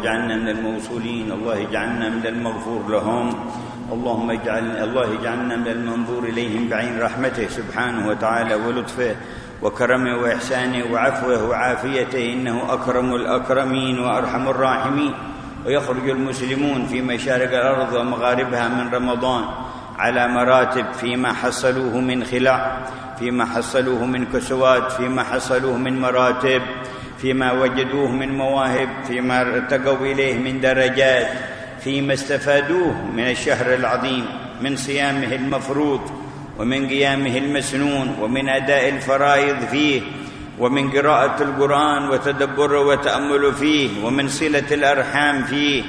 اجعلنا من الموصولين الله اجعلنا من المغفور لهم. اللهم اجعل الله اجعلنا من المنظور إليهم بعين رحمته سبحانه وتعالى ولطفه وكرمه وإحسانه وعفوه وعافيته إنه أكرم الأكرمين وأرحم الراحمين. ويخرج المسلمون في مشارق الأرض ومغاربها من رمضان على مراتب فيما حصلوه من خلاع فيما حصلوه من كسوات فيما حصلوه من مراتب. فيما وجدوه من مواهب فيما ارتقوا إليه من درجات فيما استفادوه من الشهر العظيم من صيامه المفروض ومن قيامه المسنون ومن أداء الفرائض فيه ومن قراءة القرآن وتدبره وتامله فيه ومن صلة الأرحام فيه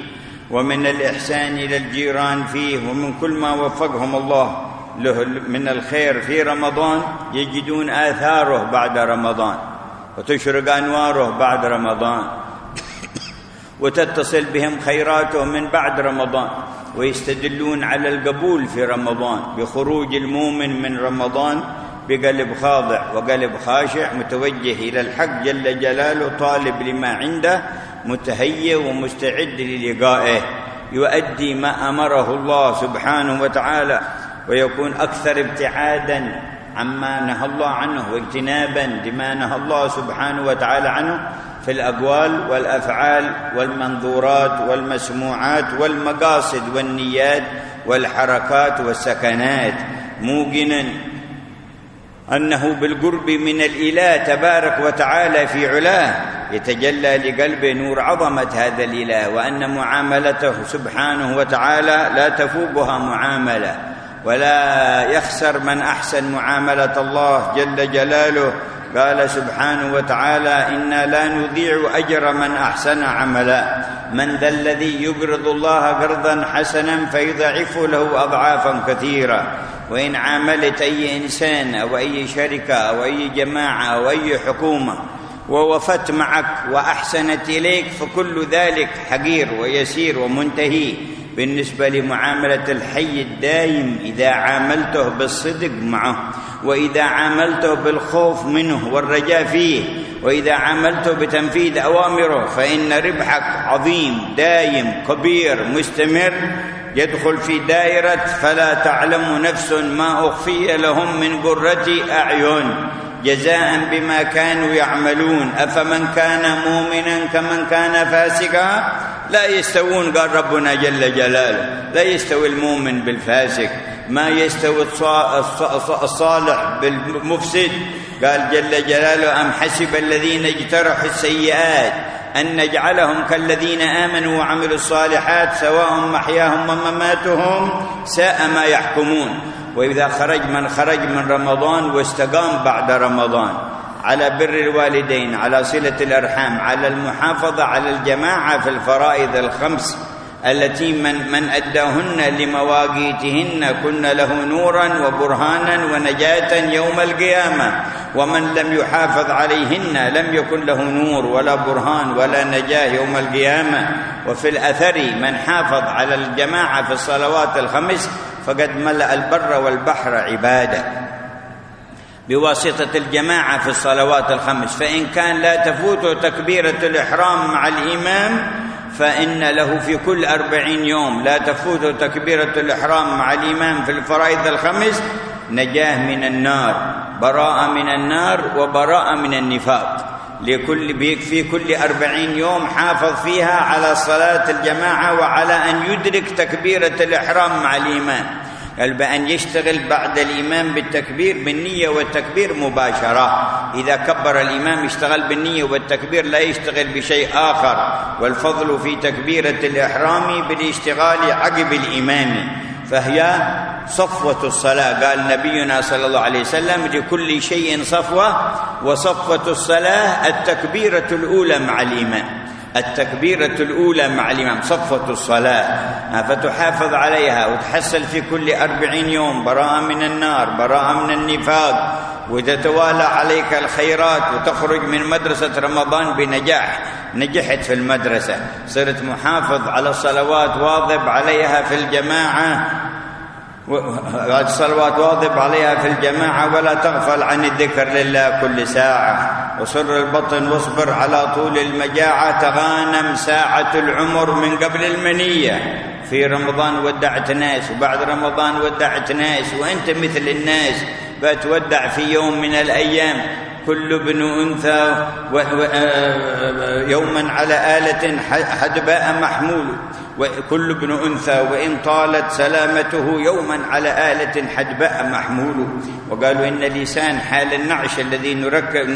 ومن الإحسان إلى الجيران فيه ومن كل ما وفقهم الله له من الخير في رمضان يجدون آثاره بعد رمضان. وتشرق انواره بعد رمضان. وتتصل بهم خيراته من بعد رمضان. ويستدلون على القبول في رمضان بخروج المؤمن من رمضان بقلب خاضع وقلب خاشع متوجه إلى الحق جل جلاله طالب لما عنده متهيئ ومستعد للقائه. يؤدي ما أمره الله سبحانه وتعالى ويكون أكثر ابتعادا عما نهى الله عنه واجتنابا لما نهى الله سبحانه وتعالى عنه في الأقوال والأفعال والمنظورات والمسموعات والمقاصد والنيات والحركات والسكنات. موقنا أنه بالقرب من الإله تبارك وتعالى في علاه يتجلى لقلبه نور عظمة هذا الإله وأن معاملته سبحانه وتعالى لا تفوقها معاملة. ولا يخسر من أحسن معاملة الله جل جلاله. قال سبحانه وتعالى إنا لا نضيع أجر من أحسن عملا. من ذا الذي يقرض الله قرضا حسنا فيضعف له أضعافا كثيرة. وإن عاملت أي إنسان أو أي شركة أو أي جماعة أو أي حكومة ووفت معك وأحسنت إليك فكل ذلك حقير ويسير ومنتهي. بالنسبة لمعاملة الحي الدايم إذا عاملته بالصدق معه وإذا عاملته بالخوف منه والرجاء فيه وإذا عاملته بتنفيذ أوامره فإن ربحك عظيم دايم كبير مستمر يدخل في دائرة فلا تعلم نفس ما أخفي لهم من قرة أعين. جزاء بما كانوا يعملون. أفمن كان مؤمنا كمن كان فاسقا؟ لا يستوون قال ربنا جل جلاله لا يستوي المؤمن بالفاسق ما يستوي الصالح بالمفسد. قال جل جلاله أم حسب الذين اجترحوا السيئات أن نجعلهم كالذين آمنوا وعملوا الصالحات سواء محياهم ومماتهم ساء ما يحكمون. وإذا خرج من خرج من رمضان واستقام بعد رمضان. على بر الوالدين على صلة الأرحام على المحافظة على الجماعة في الفرائض الخمس التي من من أداهن لمواقيتهن كن له نورا وبرهانا ونجاة يوم القيامة. ومن لم يحافظ عليهن لم يكن له نور ولا برهان ولا نجاة يوم القيامة. وفي الأثر من حافظ على الجماعة في الصلوات الخمس فقد ملأ البر والبحر عباده بواسطة الجماعة في الصلوات الخمس. فإن كان لا تفوته تكبيرة الإحرام مع الإمام فإن له في كل أربعين يوم. لا تفوت تكبيرة الإحرام مع الإمام في الفرائض الخمس نجاة من النار براءة من النار وبراءة من النفاق. لكل في كل أربعين يوم حافظ فيها على صلاة الجماعة وعلى أن يدرك تكبيرة الإحرام مع الإمام. قال بأن يشتغل بعد الإمام بالتكبير بالنية والتكبير مباشرة. إذا كبر الإمام يشتغل بالنية والتكبير لا يشتغل بشيء آخر. والفضل في تكبيرة الإحرام بالاشتغال عقب الإمام. فهي صفوة الصلاة. قال نبينا صلى الله عليه وسلم لكل شيء صفوة وصفوة الصلاة التكبيرة الأولى مع الإمام. التكبيرة الأولى مع الإمام صفوة الصلاة. فتحافظ عليها وتحصل في كل أربعين يوم براءة من النار براءة من النفاق. وتتوالى عليك الخيرات وتخرج من مدرسة رمضان بنجاح نجحت في المدرسة. صرت محافظ على الصلوات واظب عليها في الجماعة. الصلوات واظب عليها في الجماعة ولا تغفل عن الذكر لله كل ساعة. وسر البطن واصبر على طول المجاعة. تغانم ساعة العمر من قبل المنية. في رمضان ودعت ناس وبعد رمضان ودعت ناس وأنت مثل الناس. بتودع في يوم من الأيام. كل ابن أنثى يوما على آلة حدباء محمول. وكل ابن أنثى وإن طالت سلامته يوما على آلة حدباء محمول وقالوا إن لسان حال النعش الذي نركب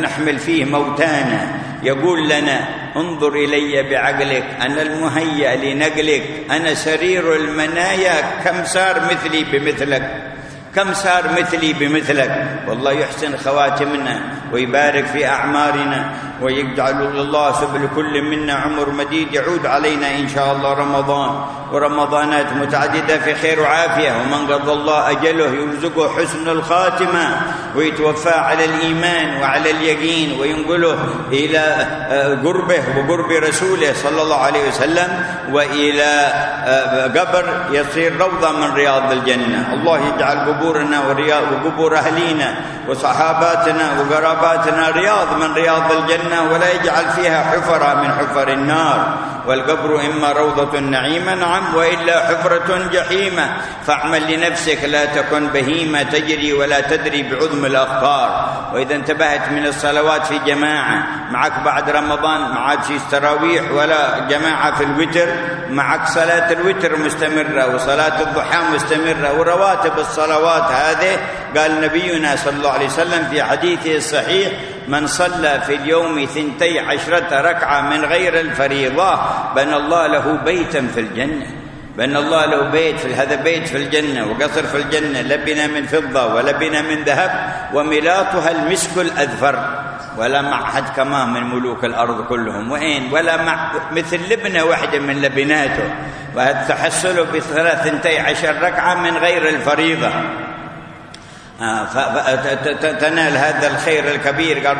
نحمل فيه موتانا يقول لنا انظر إلي بعقلك أنا المهيأ لنقلك أنا سرير المنايا كم صار مثلي بمثلك؟ كم صار مثلي بمثلك؟ والله يحسن خواتمنا. ويبارك في أعمارنا ويجعل الله سبل كل منا عمر مديد يعود علينا إن شاء الله رمضان. ورمضانات متعددة في خير وعافية. ومن قضى الله أجله يرزقه حسن الخاتمة ويتوفى على الإيمان وعلى اليقين وينقله إلى آه، قربه وقرب رسوله صلى الله عليه وسلم وإلى آه، قبر يصير روضة من رياض الجنة. الله يجعل قبورنا وقبور أهلينا وصحاباتنا وقراباتنا رياض من رياض الجنة ولا يجعل فيها حفرة من حفر النار. والقبر إما روضة نعيمة نعم وإلا حفرة جحيمة. فاعمل لنفسك لا تكن بهيمة تجري ولا تدري بعظم الأخبار وإذا انتبهت من الصلوات في جماعة معك بعد رمضان عاد في تراويح ولا جماعة في الوتر معك صلاة الوتر مستمرة وصلاة الضحى مستمرة ورواتب الصلوات هذه قال نبينا صلى الله عليه وسلم في حديثه الصحيح من صلى في اليوم ثنتي عشرة ركعة من غير الفريضة بنى الله له بيتا في الجنة بنى الله له بيت في هذا بيت في الجنة وقصر في الجنة لبنا من فضة ولبنا من ذهب وملاطها المسك الأذفر ولا معهد كمان من ملوك الأرض كلهم وين ولا مع مثل لبنة واحدة من لبناته وتحصله بثلاثنتي عشر ركعة من غير الفريضة. آه، فتنال هذا الخير الكبير. قال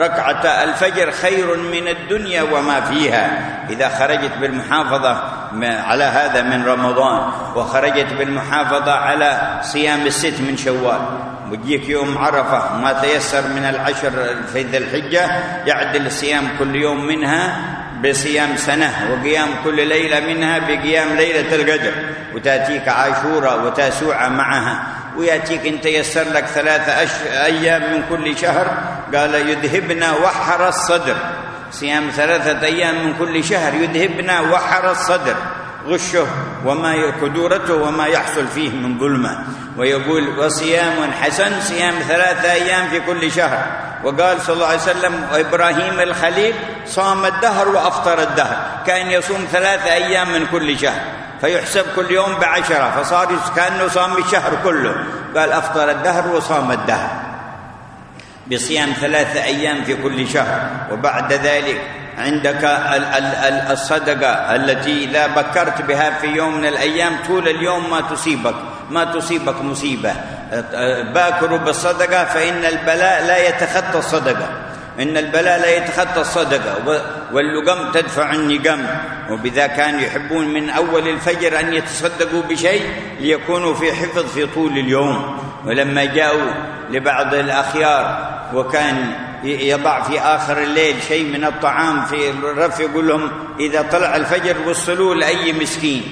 ركعة الفجر خير من الدنيا وما فيها. إذا خرجت بالمحافظة على هذا من رمضان وخرجت بالمحافظة على صيام الست من شوال ويجيك يوم عرفة ما تيسر من العشر في ذي الحجة يعدل الصيام كل يوم منها بصيام سنة وقيام كل ليلة منها بقيام ليلة القدر. وتأتيك عاشورة وتاسوعة معها. ويأتيك إن تيسر لك ثلاثة أش... أيام من كل شهر. قال يذهبنا وحر الصدر. صيام ثلاثة أيام من كل شهر. يذهبنا وحر الصدر. غشه وما كدورته وما يحصل فيه من ظلمة. ويقول وصيام حسن صيام ثلاثة أيام في كل شهر. وقال صلى الله عليه وسلم وإبراهيم الخليل صام الدهر وأفطر الدهر. كأن يصوم ثلاثة أيام من كل شهر. فيحسب كل يوم بعشرة. فصار كأنه صام الشهر كله. قال أفطر الدهر وصام الدهر. بصيام ثلاثة أيام في كل شهر. وبعد ذلك عندك الصدقة التي إذا بكرت بها في يوم من الأيام طول اليوم ما تصيبك. ما تصيبك مصيبة. باكروا بالصدقة فإن البلاء لا يتخطى الصدقة. إن البلاء لا يتخطى الصدقة واللقم تدفع النقم. وبذا كانوا يحبون من أول الفجر أن يتصدقوا بشيء ليكونوا في حفظ في طول اليوم. ولما جاءوا لبعض الأخيار وكان يضع في آخر الليل شيء من الطعام في الرف يقول لهم إذا طلع الفجر وصلوا لأي مسكين.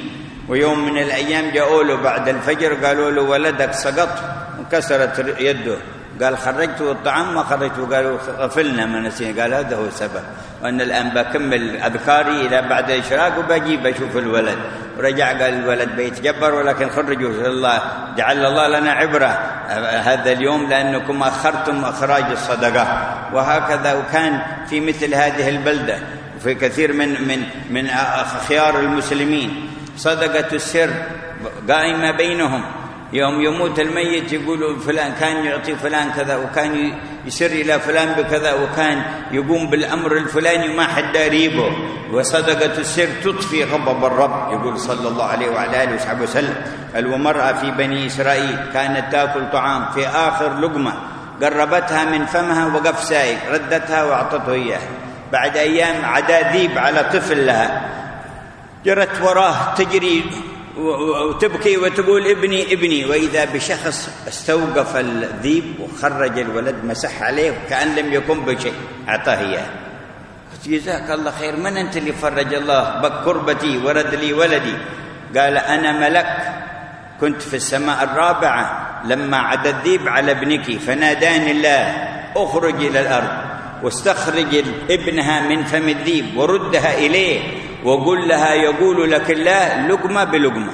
ويوم من الأيام جاءوا له بعد الفجر قالوا له ولدك سقط وكسرت يده. قال خرجت الطعام ما خرجت. قالوا غفلنا ما نسينا. قال هذا هو السبب. وأنا الآن بكمل أذكاري إلى بعد الإشراق وبجيب أشوف الولد. ورجع قال الولد بيتجبر ولكن خرجوا. الله جعل الله لنا عبرة هذا اليوم لأنكم أخرتم إخراج الصدقة. وهكذا وكان في مثل هذه البلدة. في كثير من من من خيار المسلمين. صدقة السر قائمة بينهم. يوم يموت الميت يقولوا فلان كان يعطي فلان كذا وكان يسر إلى فلان بكذا وكان يقوم بالأمر الفلاني وما حد ريبه وصدقة السر تطفي غضب الرب يقول صلى الله عليه وعلى آله وصحبه وسلم. ومرأة في بني إسرائيل كانت تأكل طعام في آخر لقمة قربتها من فمها وقف سايق ردتها وأعطته إياه بعد أيام عدا ذيب على طفل لها جرت وراه تجري وتبكي وتقول ابني ابني. وإذا بشخص استوقف الذيب وخرج الولد مسح عليه وكأن لم يكن بشيء أعطاه إياه. قلت جزاك الله خير من أنت اللي فرج الله؟ بك كربتي ورد لي ولدي. قال أنا ملك كنت في السماء الرابعة لما عدا الذيب على ابنك فناداني الله اخرج إلى الأرض واستخرج ابنها من فم الذيب وردها إليه وقل لها يقول لك الله لقمة بلقمة.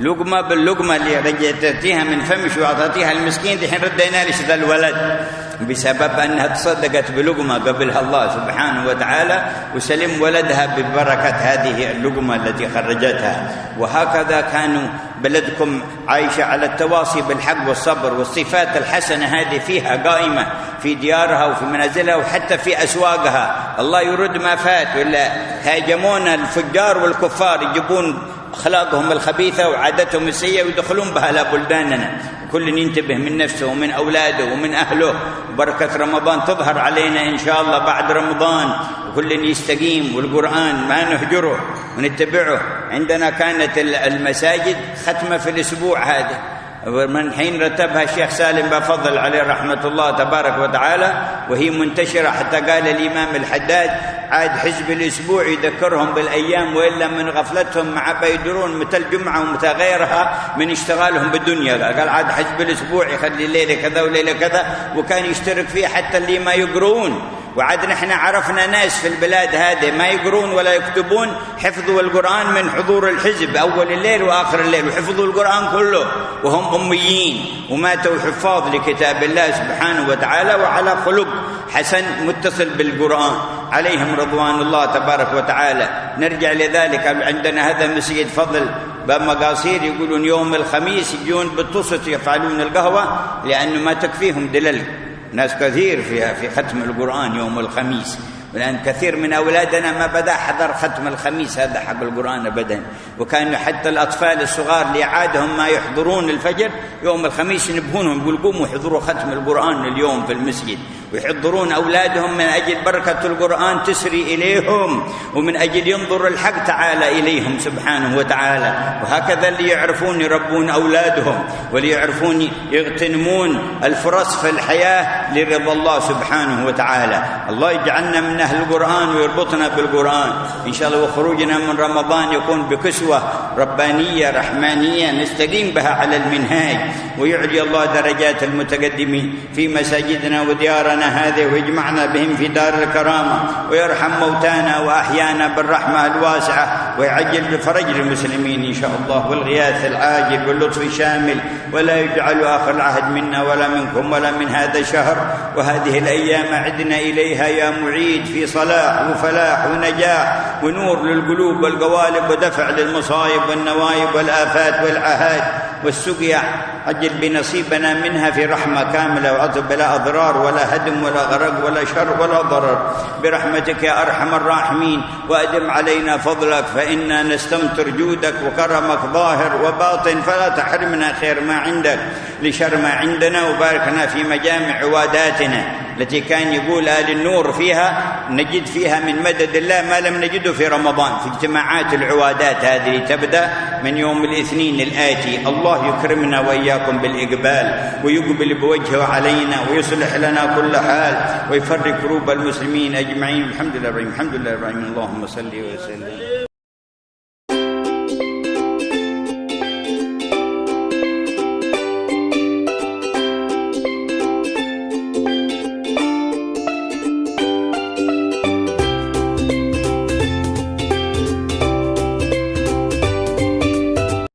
لقمة باللقمة اللي رجعتيها من فمش واعطيتيها المسكين دحين ردينا لك ذا الولد؟ بسبب أنها تصدقت بلقمة قبلها الله سبحانه وتعالى وسلم ولدها ببركة هذه اللقمة التي خرجتها. وهكذا كانوا بلدكم عايشة على التواصي بالحق والصبر والصفات الحسنة هذه فيها قائمة في ديارها وفي منازلها وحتى في أسواقها. الله يرد ما فات ولا هاجمونا الفجار والكفار يجيبون اخلاقهم الخبيثة وعادتهم السيئة ويدخلون بها إلى بلداننا. كل ينتبه من نفسه ومن أولاده ومن أهله. بركه رمضان تظهر علينا إن شاء الله بعد رمضان. وكل يستقيم والقران ما نهجره ونتبعه. عندنا كانت المساجد ختمة في الأسبوع هذا. ومن حين رتبها الشيخ سالم بفضل عليه رحمة الله تبارك وتعالى وهي منتشرة حتى قال الإمام الحداد عاد حزب الأسبوع يذكرهم بالأيام وإلا من غفلتهم مع بيدرون متى الجمعة ومتى غيرها من اشتغالهم بالدنيا. قال عاد حزب الأسبوع يخلي ليلة كذا وليلة كذا وكان يشترك فيه حتى اللي ما يقرون وعاد نحن عرفنا ناس في البلاد هذه ما يقرون ولا يكتبون حفظوا القرآن من حضور الحزب أول الليل وآخر الليل وحفظوا القرآن كله وهم أميين وماتوا حفاظ لكتاب الله سبحانه وتعالى وعلى خلق حسن متصل بالقرآن. عليهم رضوان الله تبارك وتعالى. نرجع لذلك عندنا هذا مسجد فضل باب مقاصير يقولون يوم الخميس يجون بالطسط يفعلون القهوة لأنه ما تكفيهم دلل ناس كثير فيها في ختم القرآن يوم الخميس. لأن كثير من أولادنا ما بدأ حضر ختم الخميس هذا حق القرآن أبدا. وكأن حتى الأطفال الصغار اللي عادهم ما يحضرون الفجر يوم الخميس ينبهونهم يقول قوموا احضروا ختم القرآن اليوم في المسجد. ويحضرون أولادهم من أجل بركة القرآن تسري إليهم ومن أجل ينظر الحق تعالى إليهم سبحانه وتعالى. وهكذا اللي يعرفون يربون أولادهم واللي يعرفون يغتنمون الفرص في الحياة لرضا الله سبحانه وتعالى. الله يجعلنا من أهل القرآن ويربطنا بالقرآن. إن شاء الله وخروجنا من رمضان يكون بكسوة ربانية رحمانية نستقيم بها على المنهاج. ويعلي الله درجات المتقدمين في مساجدنا وديارنا هذه ويجمعنا بهم في دار الكرامة. ويرحم موتانا وأحيانا بالرحمة الواسعة. ويعجل بفرج المسلمين إن شاء الله والغياث العاجل واللطف الشامل ولا يجعل آخر العهد منا ولا منكم ولا من هذا الشهر وهذه الأيام عدنا إليها يا معيد في صلاح وفلاح ونجاح ونور للقلوب والقوالب ودفع للمصائب والنوايب والآفات والعهات والسقيا أجل بنصيبنا منها في رحمة كاملة بلا أضرار ولا هدم ولا غرق ولا شر ولا ضرر. برحمتك يا أرحم الراحمين وأدم علينا فضلك فإنا نستمتر جودك وكرمك ظاهر وباطن. فلا تحرمنا خير ما عندك لشر ما عندنا وباركنا في مجامع عواداتنا. التي كان يقول آل النور فيها نجد فيها من مدد الله ما لم نجده في رمضان في اجتماعات العوادات هذه تبدأ من يوم الاثنين الآتي. الله يكرمنا وإياكم بالإقبال ويقبل بوجهه علينا ويصلح لنا كل حال ويفرق كروب المسلمين أجمعين. الحمد لله الحمد لله الحمد لله اللهم صل وسلم.